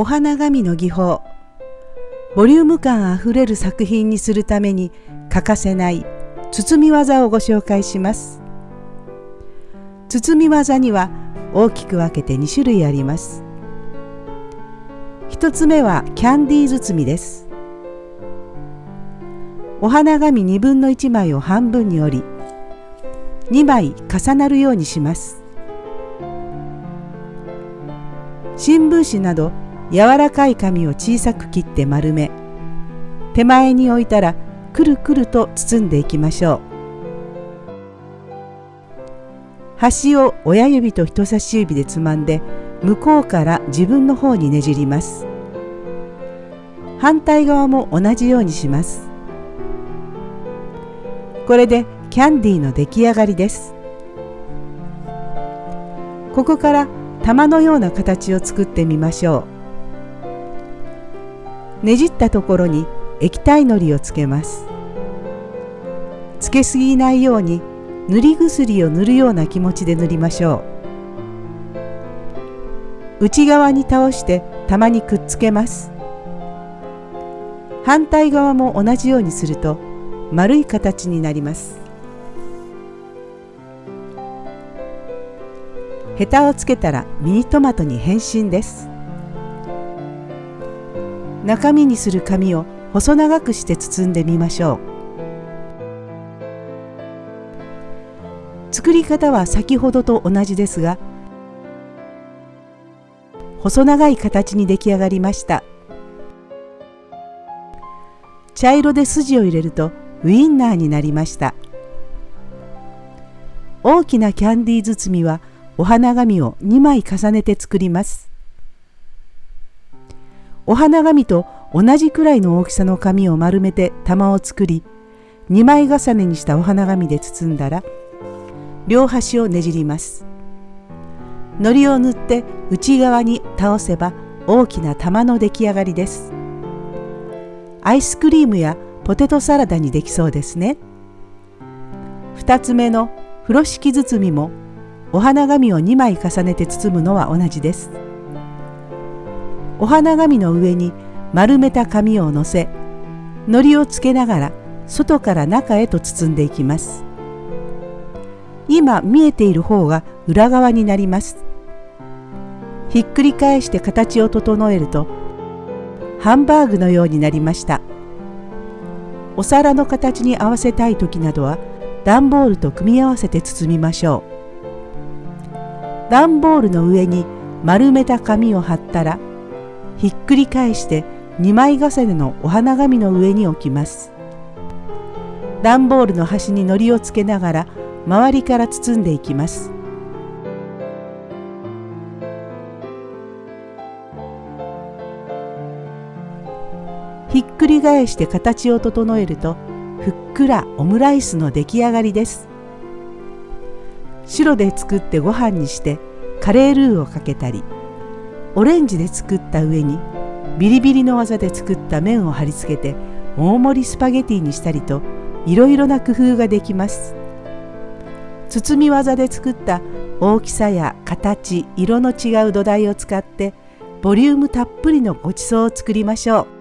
お花紙の技法。ボリューム感あふれる作品にするために欠かせない包み技をご紹介します。包み技には大きく分けて2種類あります。1つ目はキャンディー包みです。お花紙2分の1枚を半分に折り2枚重なるようにします。新聞紙など柔らかい紙を小さく切って丸め手前に置いたらくるくると包んでいきましょう。端を親指と人差し指でつまんで向こうから自分の方にねじります。反対側も同じようにします。これでキャンディーの出来上がりです。ここから玉のような形を作ってみましょう。ねじったところに液体のりをつけます。つけすぎないように塗り薬を塗るような気持ちで塗りましょう。内側に倒して玉にくっつけます。反対側も同じようにすると丸い形になります。ヘタをつけたらミニトマトに変身です。中身にする紙を細長くして包んでみましょう。作り方は先ほどと同じですが細長い形に出来上がりました。茶色で筋を入れるとウインナーになりました。大きなキャンディー包みはお花紙を2枚重ねて作ります。お花紙と同じくらいの大きさの紙を丸めて玉を作り2枚重ねにしたお花紙で包んだら両端をねじります。糊を塗って内側に倒せば大きな玉の出来上がりです。アイスクリームやポテトサラダにできそうですね。2つ目の風呂敷包みもお花紙を2枚重ねて包むのは同じです。お花紙の上に丸めた紙をのせ糊をつけながら外から中へと包んでいきます。今見えている方が裏側になります。ひっくり返して形を整えるとハンバーグのようになりました。お皿の形に合わせたい時などは段ボールと組み合わせて包みましょう。段ボールの上に丸めた紙を貼ったらひっくり返して2枚重ねのお花紙の上に置きます。段ボールの端に糊をつけながら周りから包んでいきます。ひっくり返して形を整えるとふっくらオムライスの出来上がりです。白で作ってご飯にしてカレールーをかけたり。オレンジで作った上にビリビリの技で作った麺を貼り付けて大盛りスパゲティにしたりといろいろな工夫ができます。包み技で作った大きさや形色の違う土台を使ってボリュームたっぷりのごちそうを作りましょう。